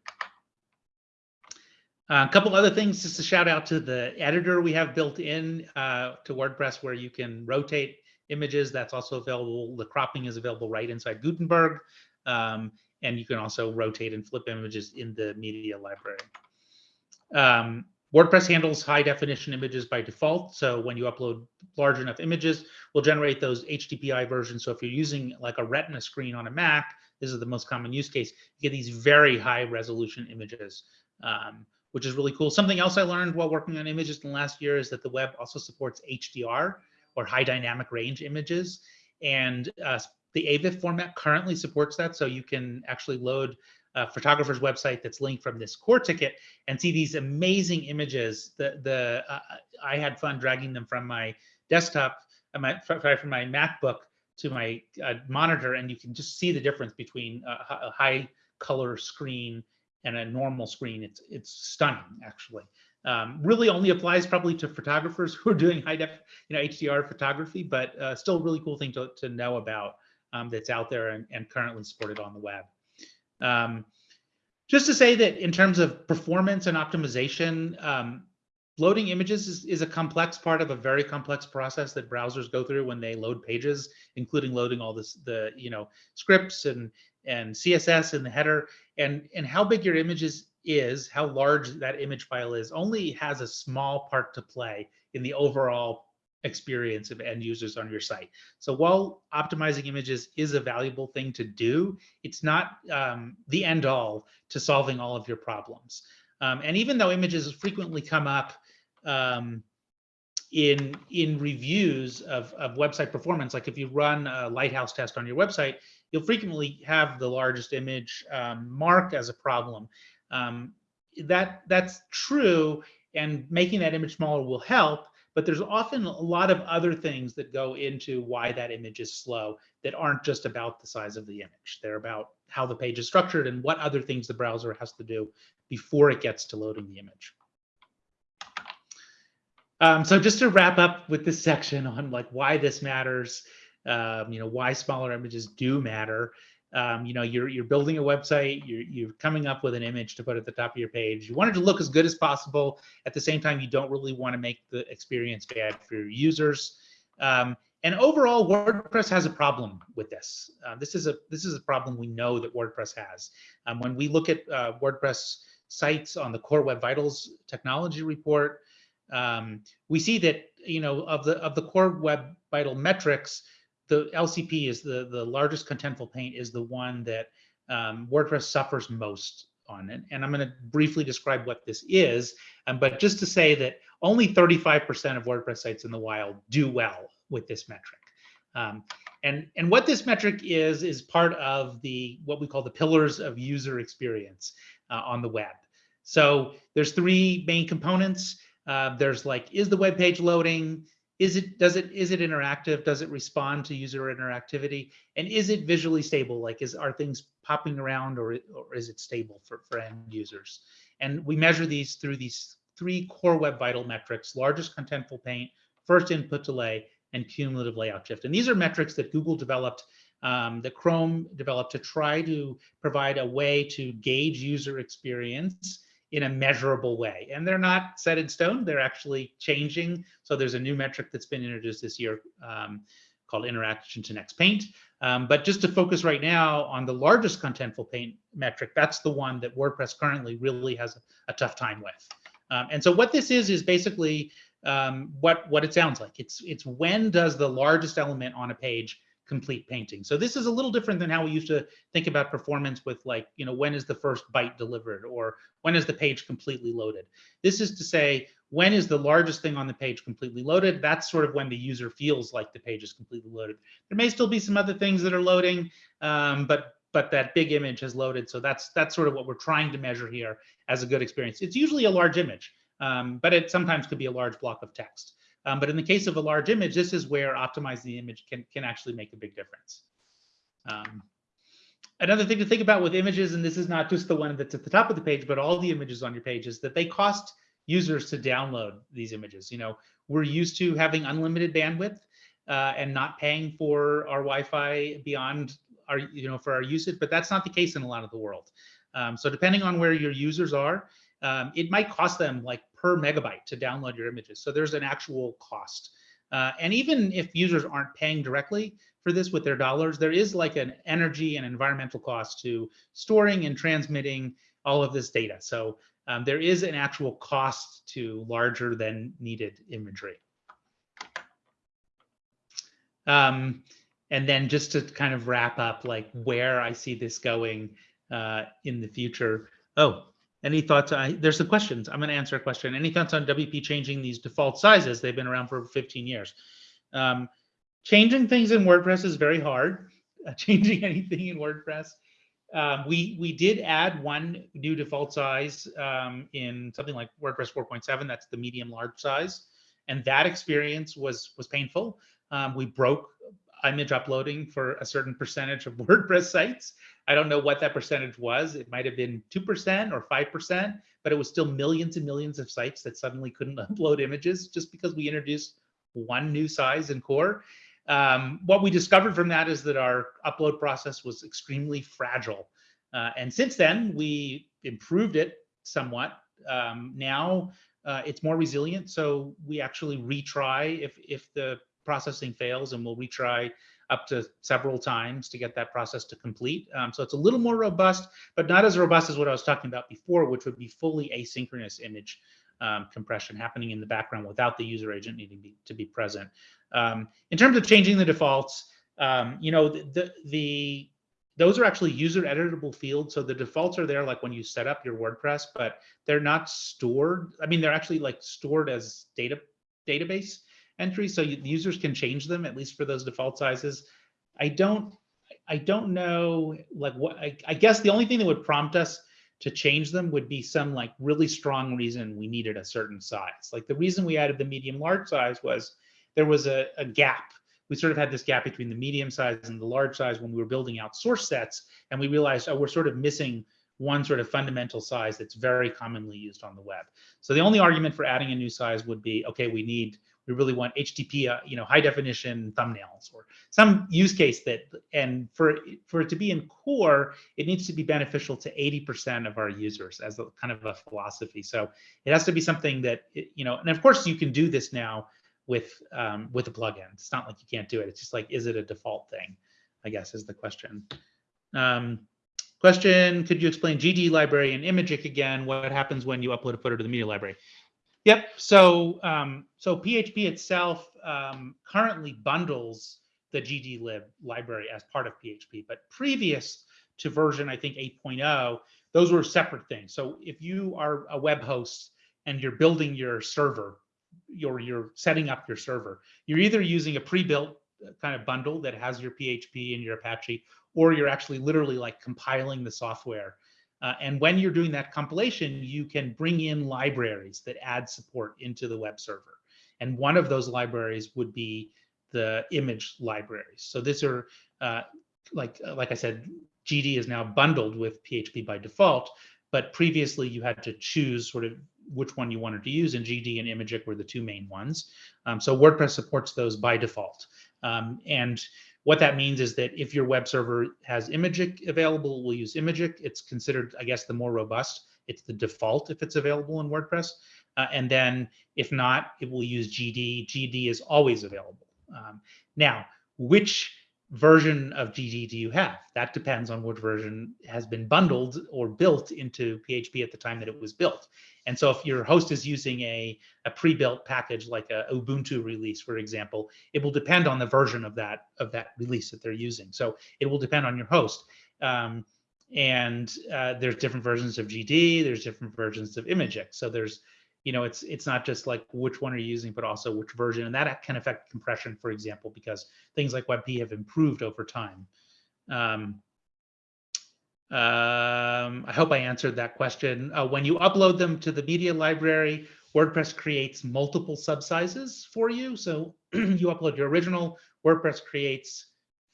Uh, a couple other things, just a shout out to the editor we have built in uh, to WordPress where you can rotate images. That's also available. The cropping is available right inside Gutenberg. Um, and you can also rotate and flip images in the media library. Um, WordPress handles high definition images by default. So when you upload large enough images, we'll generate those HDPI versions. So if you're using like a retina screen on a Mac, this is the most common use case, you get these very high resolution images, um, which is really cool. Something else I learned while working on images in the last year is that the web also supports HDR or high dynamic range images. And uh, the AVIF format currently supports that. So you can actually load a photographer's website that's linked from this core ticket and see these amazing images. The the uh, I had fun dragging them from my desktop, uh, my from my MacBook to my uh, monitor, and you can just see the difference between a, a high color screen and a normal screen. It's it's stunning actually. Um, really only applies probably to photographers who are doing high def, you know, HDR photography, but uh, still really cool thing to, to know about um, that's out there and, and currently supported on the web. Um, just to say that in terms of performance and optimization, um, loading images is, is, a complex part of a very complex process that browsers go through when they load pages, including loading all this, the you know scripts and and CSS in the header, and and how big your images is, how large that image file is, only has a small part to play in the overall experience of end users on your site. So while optimizing images is a valuable thing to do, it's not um, the end all to solving all of your problems. Um, and even though images frequently come up um, in in reviews of, of website performance, like if you run a lighthouse test on your website, you'll frequently have the largest image um, marked as a problem. Um, that that's true, and making that image smaller will help but there's often a lot of other things that go into why that image is slow that aren't just about the size of the image. They're about how the page is structured and what other things the browser has to do before it gets to loading the image. Um, so just to wrap up with this section on like why this matters, um, you know, why smaller images do matter. Um, you know you're you're building a website you're, you're coming up with an image to put at the top of your page. You want it to look as good as possible. At the same time you don't really want to make the experience bad for your users. Um, and overall wordpress has a problem with this. Uh, this is a this is a problem we know that wordpress has. Um, when we look at uh, wordpress sites on the core web vitals technology report um, we see that you know of the of the core web vital metrics the LCP is the the largest contentful paint is the one that um, WordPress suffers most on it. And I'm going to briefly describe what this is, um, but just to say that only 35% of WordPress sites in the wild do well with this metric. Um, and, and what this metric is, is part of the what we call the pillars of user experience uh, on the web. So there's three main components. Uh, there's like, is the web page loading? Is it does it is it interactive? Does it respond to user interactivity? And is it visually stable? Like is are things popping around or, or is it stable for, for end users? And we measure these through these three core web vital metrics, largest contentful paint, first input delay, and cumulative layout shift. And these are metrics that Google developed, um, that Chrome developed to try to provide a way to gauge user experience in a measurable way. And they're not set in stone, they're actually changing. So there's a new metric that's been introduced this year um, called interaction to next paint. Um, but just to focus right now on the largest contentful paint metric, that's the one that WordPress currently really has a, a tough time with. Um, and so what this is, is basically um, what, what it sounds like. It's, it's when does the largest element on a page complete painting. So this is a little different than how we used to think about performance with like, you know, when is the first byte delivered or when is the page completely loaded? This is to say, when is the largest thing on the page completely loaded? That's sort of when the user feels like the page is completely loaded. There may still be some other things that are loading, um, but but that big image has loaded. So that's that's sort of what we're trying to measure here as a good experience. It's usually a large image, um, but it sometimes could be a large block of text. Um, but in the case of a large image, this is where optimizing the image can, can actually make a big difference. Um, another thing to think about with images, and this is not just the one that's at the top of the page, but all the images on your page is that they cost users to download these images. You know, we're used to having unlimited bandwidth uh, and not paying for our Wi-Fi beyond our, you know, for our usage, but that's not the case in a lot of the world. Um, so depending on where your users are, um, it might cost them like per megabyte to download your images. So there's an actual cost. Uh, and even if users aren't paying directly for this with their dollars, there is like an energy and environmental cost to storing and transmitting all of this data. So um, there is an actual cost to larger than needed imagery. Um, and then just to kind of wrap up like where I see this going uh, in the future. Oh, any thoughts? I, there's some questions. I'm going to answer a question. Any thoughts on WP changing these default sizes? They've been around for 15 years. Um, changing things in WordPress is very hard. Uh, changing anything in WordPress. Um, we we did add one new default size um, in something like WordPress 4.7. That's the medium large size, and that experience was was painful. Um, we broke image uploading for a certain percentage of WordPress sites. I don't know what that percentage was. It might have been 2% or 5%, but it was still millions and millions of sites that suddenly couldn't upload images just because we introduced one new size in core. Um, what we discovered from that is that our upload process was extremely fragile. Uh, and since then, we improved it somewhat. Um, now uh, it's more resilient. So we actually retry if, if the processing fails and we'll retry up to several times to get that process to complete. Um, so it's a little more robust, but not as robust as what I was talking about before, which would be fully asynchronous image um, compression happening in the background without the user agent needing be, to be present. Um, in terms of changing the defaults, um, you know, the, the, the those are actually user editable fields. So the defaults are there like when you set up your WordPress, but they're not stored. I mean, they're actually like stored as data database entries, so users can change them at least for those default sizes. I don't, I don't know, like what, I, I guess the only thing that would prompt us to change them would be some like really strong reason we needed a certain size. Like the reason we added the medium large size was there was a, a gap. We sort of had this gap between the medium size and the large size when we were building out source sets, and we realized, oh, we're sort of missing one sort of fundamental size that's very commonly used on the web. So the only argument for adding a new size would be, okay, we need we really want HDPI, uh, you know, high definition thumbnails or some use case that, and for, for it to be in core, it needs to be beneficial to 80% of our users as a kind of a philosophy. So it has to be something that, you know, and of course you can do this now with, um, with a plugin. It's not like you can't do it. It's just like, is it a default thing? I guess is the question. Um, question, could you explain GD library and Imagick again? What happens when you upload a footer to the media library? Yep. So um, so PHP itself um, currently bundles the gdlib library as part of PHP, but previous to version I think 8.0, those were separate things. So if you are a web host and you're building your server, you're you're setting up your server, you're either using a pre-built uh, kind of bundle that has your PHP and your Apache, or you're actually literally like compiling the software uh, and when you're doing that compilation, you can bring in libraries that add support into the web server. And one of those libraries would be the image libraries. So these are, uh, like, like I said, GD is now bundled with PHP by default, but previously you had to choose sort of which one you wanted to use, and GD and Imagick were the two main ones. Um, so WordPress supports those by default. Um, and what that means is that if your web server has Imagick available, we'll use Imagick. It's considered, I guess, the more robust. It's the default if it's available in WordPress. Uh, and then if not, it will use GD. GD is always available. Um, now, which version of GD do you have? That depends on which version has been bundled or built into PHP at the time that it was built. And so if your host is using a, a pre-built package like a Ubuntu release, for example, it will depend on the version of that of that release that they're using. So it will depend on your host. Um, and uh, there's different versions of GD, there's different versions of Imagick. So there's you know, it's it's not just like which one are you using, but also which version, and that can affect compression, for example, because things like WebP have improved over time. Um, um, I hope I answered that question. Uh, when you upload them to the media library, WordPress creates multiple subsizes for you. So you upload your original, WordPress creates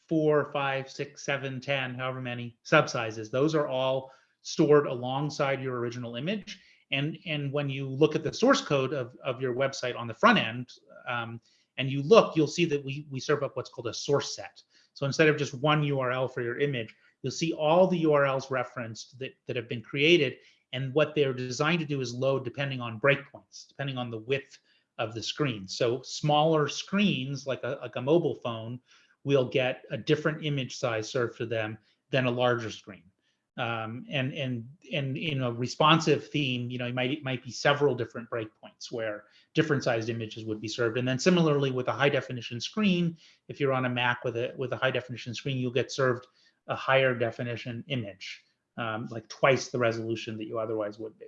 four, five, six, seven, ten, however many subsizes. Those are all stored alongside your original image. And, and when you look at the source code of, of your website on the front end, um, and you look, you'll see that we, we serve up what's called a source set. So instead of just one URL for your image, you'll see all the URLs referenced that, that have been created. And what they're designed to do is load depending on breakpoints, depending on the width of the screen. So smaller screens, like a, like a mobile phone, will get a different image size served to them than a larger screen um, and and and in a responsive theme, you know, it might it might be several different breakpoints where different sized images would be served. And then similarly with a high definition screen, if you're on a Mac with a with a high definition screen, you'll get served a higher definition image, um, like twice the resolution that you otherwise would be.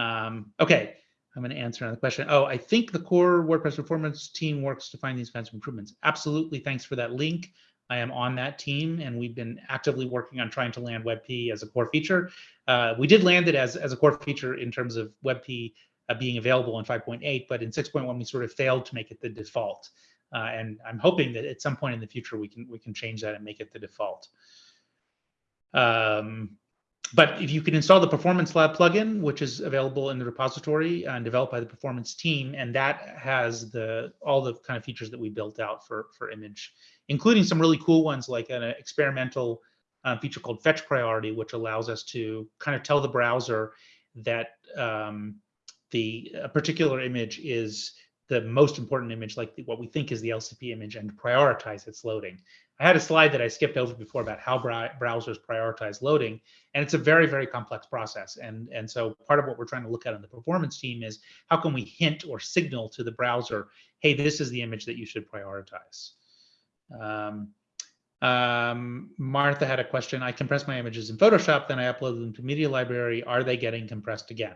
Um, okay, I'm going to answer another question. Oh, I think the core WordPress performance team works to find these kinds of improvements. Absolutely. Thanks for that link. I am on that team, and we've been actively working on trying to land WebP as a core feature. Uh, we did land it as, as a core feature in terms of WebP uh, being available in 5.8, but in 6.1 we sort of failed to make it the default. Uh, and I'm hoping that at some point in the future we can we can change that and make it the default. Um, but if you can install the Performance Lab plugin, which is available in the repository and developed by the performance team, and that has the all the kind of features that we built out for for image including some really cool ones like an experimental uh, feature called fetch priority, which allows us to kind of tell the browser that um, the a particular image is the most important image, like what we think is the LCP image, and prioritize its loading. I had a slide that I skipped over before about how browsers prioritize loading, and it's a very, very complex process. And, and so part of what we're trying to look at on the performance team is how can we hint or signal to the browser, hey, this is the image that you should prioritize. Um, um, Martha had a question. I compress my images in Photoshop, then I upload them to Media Library. Are they getting compressed again?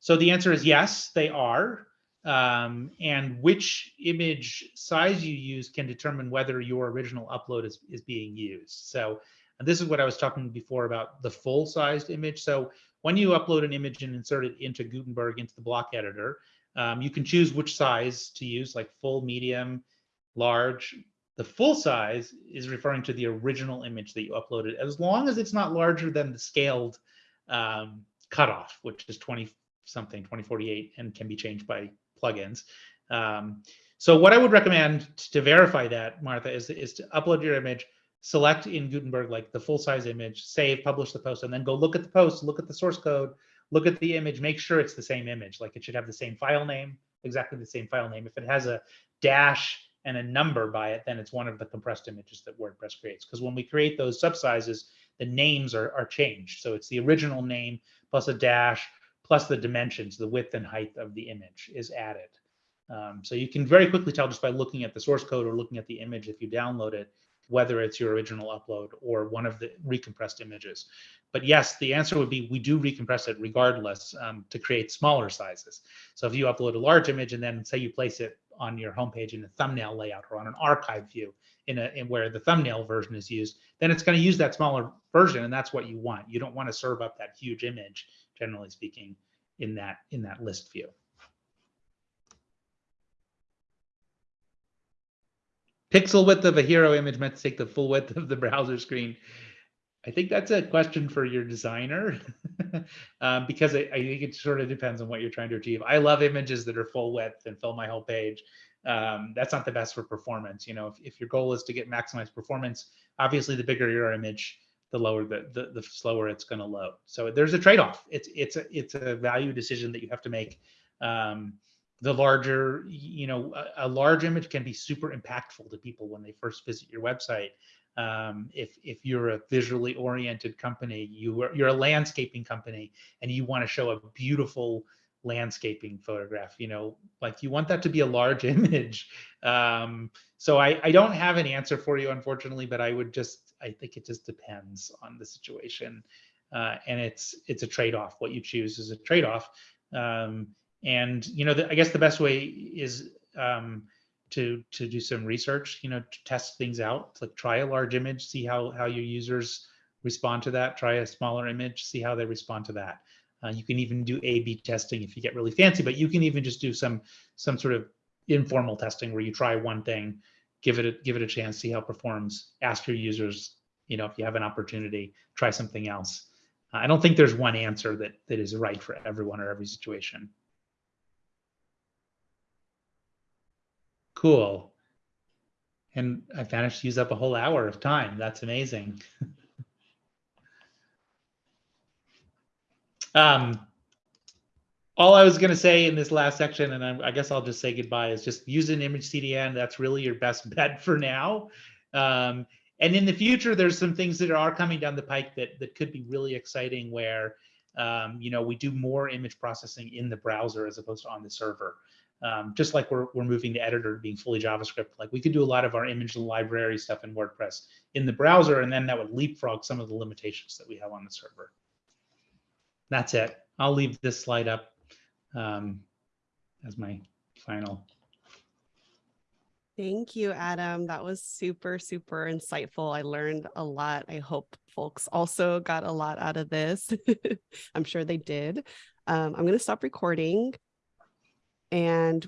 So the answer is yes, they are. Um, and which image size you use can determine whether your original upload is, is being used. So this is what I was talking before about the full sized image. So when you upload an image and insert it into Gutenberg, into the block editor, um, you can choose which size to use, like full, medium, large, the full size is referring to the original image that you uploaded, as long as it's not larger than the scaled um, cutoff, which is 20 something, 2048, and can be changed by plugins. Um, so what I would recommend to verify that, Martha, is, is to upload your image, select in Gutenberg like the full size image, save, publish the post, and then go look at the post, look at the source code, look at the image, make sure it's the same image. Like it should have the same file name, exactly the same file name. If it has a dash and a number by it, then it's one of the compressed images that WordPress creates. Because when we create those subsizes, the names are, are changed. So it's the original name plus a dash plus the dimensions, the width and height of the image is added. Um, so you can very quickly tell just by looking at the source code or looking at the image if you download it, whether it's your original upload or one of the recompressed images. But yes, the answer would be we do recompress it regardless um, to create smaller sizes. So if you upload a large image and then say you place it on your homepage in a thumbnail layout or on an archive view in a in where the thumbnail version is used, then it's going to use that smaller version, and that's what you want. You don't want to serve up that huge image, generally speaking, in that in that list view. Pixel width of a hero image meant to take the full width of the browser screen. I think that's a question for your designer um, because I, I, think it sort of depends on what you're trying to achieve. I love images that are full width and fill my whole page. Um, that's not the best for performance. You know, if, if your goal is to get maximized performance, obviously the bigger your image, the lower the, the, the slower it's going to load. So there's a trade-off. It's it's a it's a value decision that you have to make. Um, the larger, you know, a, a, large image can be super impactful to people when they first visit your website. Um, if if you're a visually oriented company, you are, you're a landscaping company, and you want to show a beautiful landscaping photograph you know like you want that to be a large image. Um, so I, I don't have an answer for you unfortunately but i would just i think it just depends on the situation. Uh, and it's it's a trade-off. What you choose is a trade-off. Um, and you know the, i guess the best way is um, to to do some research you know to test things out like try a large image see how how your users respond to that. Try a smaller image see how they respond to that uh, you can even do A/B testing if you get really fancy, but you can even just do some some sort of informal testing where you try one thing, give it a, give it a chance, see how it performs. Ask your users, you know, if you have an opportunity, try something else. Uh, I don't think there's one answer that that is right for everyone or every situation. Cool. And I managed to use up a whole hour of time. That's amazing. Um, all I was going to say in this last section, and I, I, guess I'll just say goodbye, is just use an image CDN. That's really your best bet for now. Um, and in the future, there's some things that are coming down the pike that that could be really exciting. Where um, you know we do more image processing in the browser as opposed to on the server. Um, just like we're we're moving to editor being fully JavaScript, like we could do a lot of our image library stuff in WordPress in the browser, and then that would leapfrog some of the limitations that we have on the server that's it. I'll leave this slide up um, as my final. Thank you, Adam. That was super, super insightful. I learned a lot. I hope folks also got a lot out of this. I'm sure they did. Um, I'm going to stop recording and